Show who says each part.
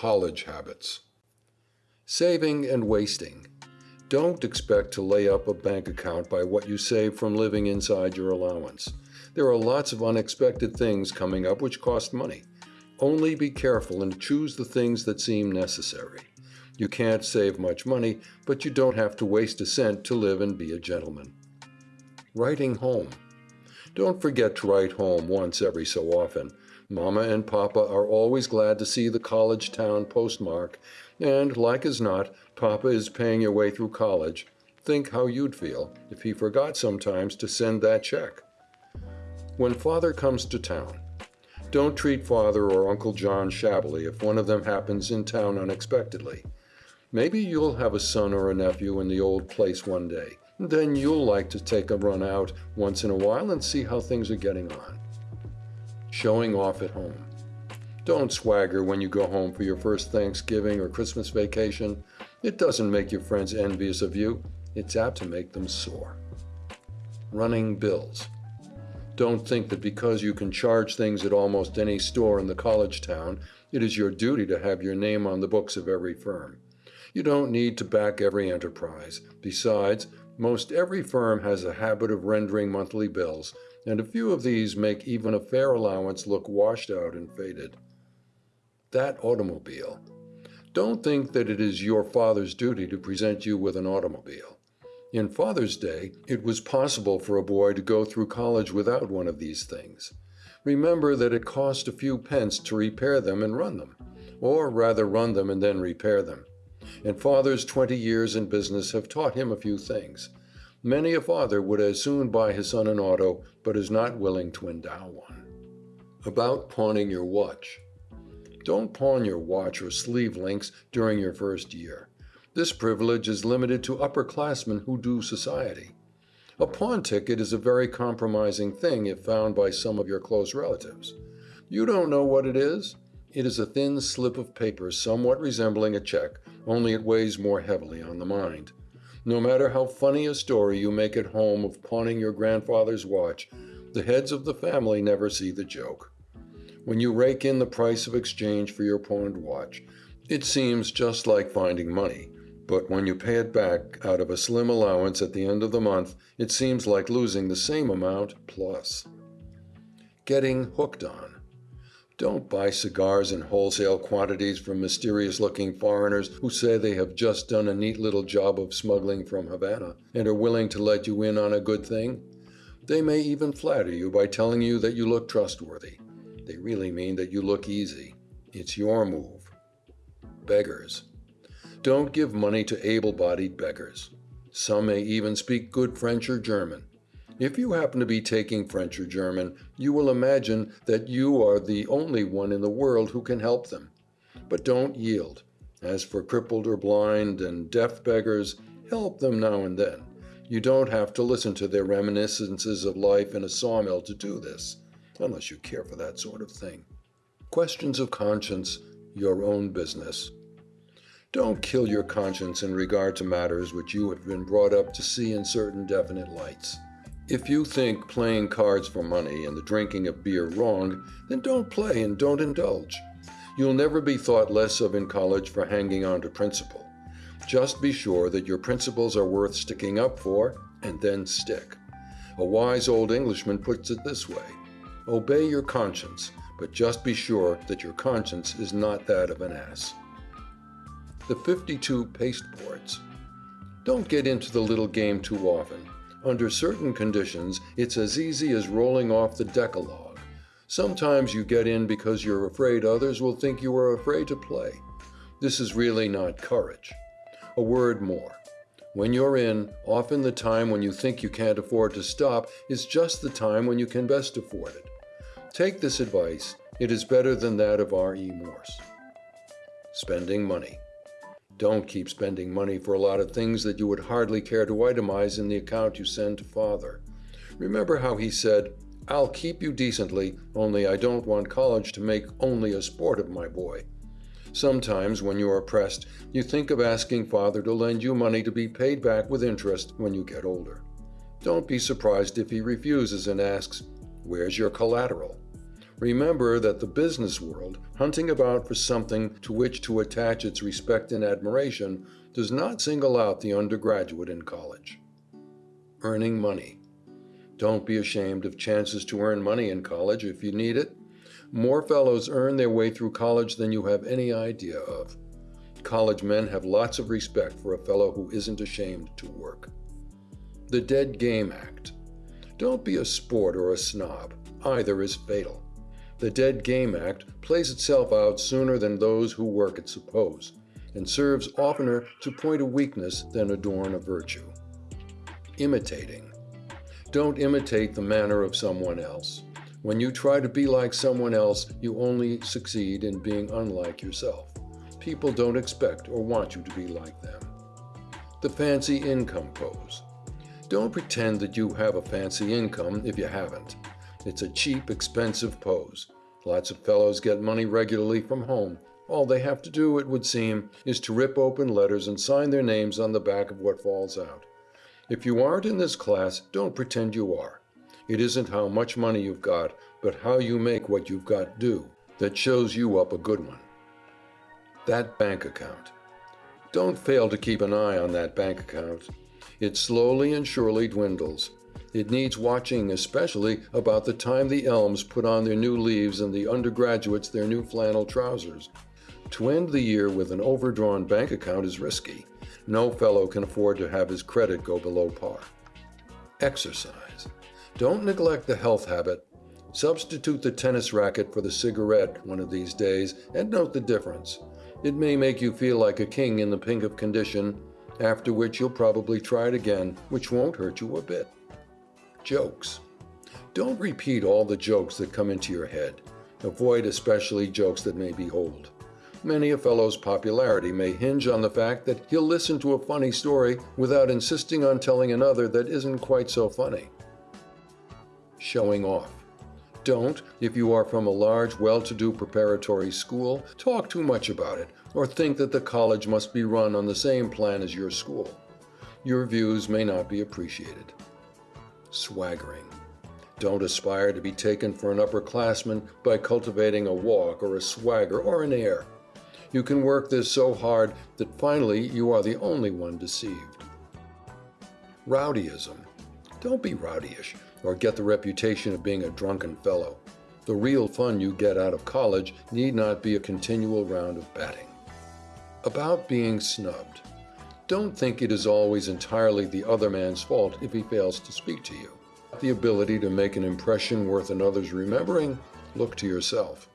Speaker 1: college habits. Saving and wasting. Don't expect to lay up a bank account by what you save from living inside your allowance. There are lots of unexpected things coming up which cost money. Only be careful and choose the things that seem necessary. You can't save much money, but you don't have to waste a cent to live and be a gentleman. Writing home. Don't forget to write home once every so often. Mama and Papa are always glad to see the college town postmark, and, like as not, Papa is paying your way through college. Think how you'd feel if he forgot sometimes to send that check. When Father comes to town, don't treat Father or Uncle John shabbily if one of them happens in town unexpectedly. Maybe you'll have a son or a nephew in the old place one day. Then you'll like to take a run out once in a while and see how things are getting on. Showing off at home. Don't swagger when you go home for your first Thanksgiving or Christmas vacation. It doesn't make your friends envious of you. It's apt to make them sore. Running bills. Don't think that because you can charge things at almost any store in the college town, it is your duty to have your name on the books of every firm. You don't need to back every enterprise. Besides, most every firm has a habit of rendering monthly bills, and a few of these make even a fair allowance look washed out and faded. That automobile. Don't think that it is your father's duty to present you with an automobile. In Father's Day, it was possible for a boy to go through college without one of these things. Remember that it cost a few pence to repair them and run them, or rather run them and then repair them and father's twenty years in business have taught him a few things. Many a father would as soon buy his son an auto, but is not willing to endow one. About pawning your watch. Don't pawn your watch or sleeve links during your first year. This privilege is limited to upperclassmen who do society. A pawn ticket is a very compromising thing if found by some of your close relatives. You don't know what it is? It is a thin slip of paper somewhat resembling a check, only it weighs more heavily on the mind. No matter how funny a story you make at home of pawning your grandfather's watch, the heads of the family never see the joke. When you rake in the price of exchange for your pawned watch, it seems just like finding money, but when you pay it back out of a slim allowance at the end of the month, it seems like losing the same amount plus. Getting hooked on. Don't buy cigars in wholesale quantities from mysterious looking foreigners who say they have just done a neat little job of smuggling from Havana and are willing to let you in on a good thing. They may even flatter you by telling you that you look trustworthy. They really mean that you look easy. It's your move. Beggars. Don't give money to able bodied beggars. Some may even speak good French or German. If you happen to be taking French or German, you will imagine that you are the only one in the world who can help them. But don't yield. As for crippled or blind and deaf beggars, help them now and then. You don't have to listen to their reminiscences of life in a sawmill to do this, unless you care for that sort of thing. Questions of conscience, your own business. Don't kill your conscience in regard to matters which you have been brought up to see in certain definite lights. If you think playing cards for money and the drinking of beer wrong, then don't play and don't indulge. You'll never be thought less of in college for hanging on to principle. Just be sure that your principles are worth sticking up for, and then stick. A wise old Englishman puts it this way Obey your conscience, but just be sure that your conscience is not that of an ass. The 52 pasteboards. Don't get into the little game too often. Under certain conditions, it's as easy as rolling off the Decalogue. Sometimes you get in because you're afraid others will think you are afraid to play. This is really not courage. A word more. When you're in, often the time when you think you can't afford to stop is just the time when you can best afford it. Take this advice. It is better than that of R.E. Morse. Spending money. Don't keep spending money for a lot of things that you would hardly care to itemize in the account you send to father. Remember how he said, I'll keep you decently, only I don't want college to make only a sport of my boy. Sometimes, when you are pressed, you think of asking father to lend you money to be paid back with interest when you get older. Don't be surprised if he refuses and asks, Where's your collateral? Remember that the business world, hunting about for something to which to attach its respect and admiration, does not single out the undergraduate in college. Earning money. Don't be ashamed of chances to earn money in college if you need it. More fellows earn their way through college than you have any idea of. College men have lots of respect for a fellow who isn't ashamed to work. The Dead Game Act. Don't be a sport or a snob. Either is fatal. The Dead Game Act plays itself out sooner than those who work it suppose, and serves oftener to point a weakness than adorn a virtue. Imitating. Don't imitate the manner of someone else. When you try to be like someone else, you only succeed in being unlike yourself. People don't expect or want you to be like them. The fancy income pose. Don't pretend that you have a fancy income if you haven't. It's a cheap, expensive pose. Lots of fellows get money regularly from home. All they have to do, it would seem, is to rip open letters and sign their names on the back of what falls out. If you aren't in this class, don't pretend you are. It isn't how much money you've got, but how you make what you've got do that shows you up a good one. That bank account. Don't fail to keep an eye on that bank account. It slowly and surely dwindles. It needs watching especially about the time the elms put on their new leaves and the undergraduates their new flannel trousers. To end the year with an overdrawn bank account is risky. No fellow can afford to have his credit go below par. Exercise. Don't neglect the health habit. Substitute the tennis racket for the cigarette one of these days and note the difference. It may make you feel like a king in the pink of condition, after which you'll probably try it again, which won't hurt you a bit. Jokes. Don't repeat all the jokes that come into your head. Avoid especially jokes that may be old. Many a fellow's popularity may hinge on the fact that he'll listen to a funny story without insisting on telling another that isn't quite so funny. Showing off. Don't, if you are from a large, well-to-do preparatory school, talk too much about it or think that the college must be run on the same plan as your school. Your views may not be appreciated swaggering. Don't aspire to be taken for an upperclassman by cultivating a walk or a swagger or an air. You can work this so hard that finally you are the only one deceived. Rowdyism. Don't be rowdyish or get the reputation of being a drunken fellow. The real fun you get out of college need not be a continual round of batting. About being snubbed. Don't think it is always entirely the other man's fault if he fails to speak to you. The ability to make an impression worth another's remembering, look to yourself.